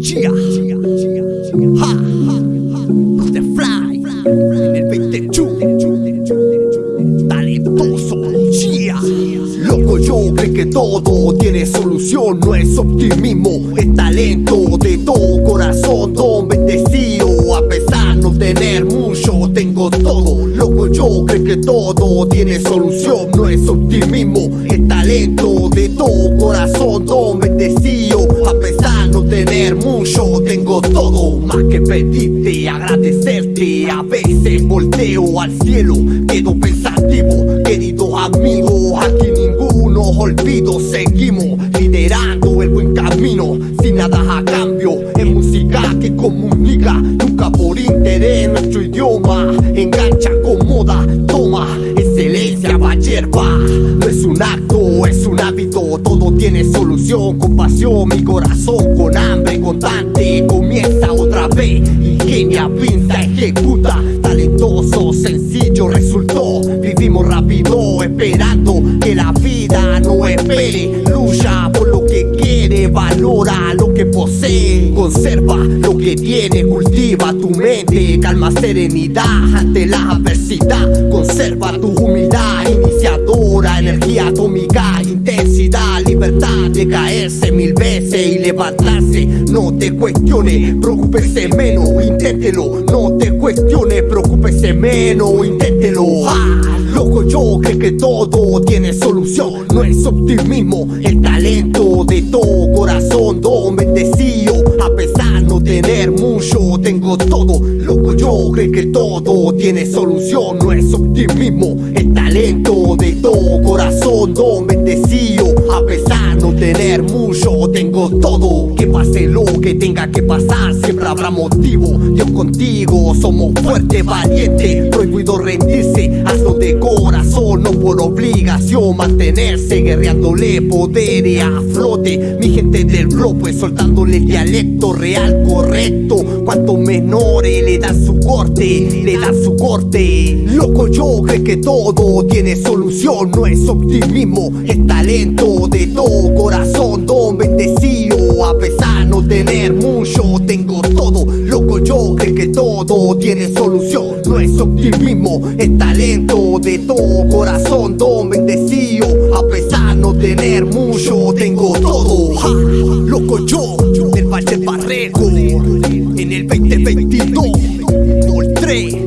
Chia, ha, The Fly, en el 21, talentoso, Chia. Loco, yo creo que todo tiene solución, no es optimismo, es talento de todo corazón, don bendecido, a pesar no tener mucho, tengo todo. Loco, yo creo que todo tiene solución, no es optimismo, es talento de todo corazón, don mucho, tengo todo. Más que pedirte, agradecerte, a veces volteo al cielo, quedo pensativo, querido amigo, aquí ninguno olvido, seguimos liderando el buen camino, sin nada a cambio, en música que comunica, nunca por interés, nuestro idioma engancha, acomoda, toma, excelencia va hierba, no es un acto, es un hábito, todo tiene solución, con pasión, mi corazón con hambre constante, comienza otra vez, ingenia, pinta, ejecuta, talentoso, sencillo resultó, vivimos rápido, esperando que la vida no espere, lucha por lo que quiere, valora lo que posee, conserva lo que tiene, cultiva tu mente, calma, serenidad ante la adversidad, conserva tu de caerse mil veces y levantarse, no te cuestiones, preocúpese menos, inténtelo, no te cuestiones, preocúpese menos, inténtelo, ah, loco yo creo que todo tiene solución, no es optimismo, el talento de todo corazón, don bendecido, a pesar no tener mucho, tengo todo, loco yo creo que todo tiene solución, no es optimismo, el talento de todo corazón, don bendecido, mucho, tengo todo, que pase lo que tenga que pasar, siempre habrá motivo, Dios contigo, somos fuertes, valientes, prohibido rendirse, hazlo de corazón, no por obligación, mantenerse, guerreándole poder a flote, mi gente del blog, pues soltándole el dialecto real, correcto, cuanto menores le dan su corte, le dan su corte, loco yo creo que todo tiene solución, no es optimismo, es talento de todo corazón, don a pesar no tener mucho Tengo todo, loco yo creo que todo tiene solución. No es optimismo, es talento de todo corazón Don bendecido, a pesar no tener mucho Tengo todo, loco yo, del Valle Barreco En el 2022, por 3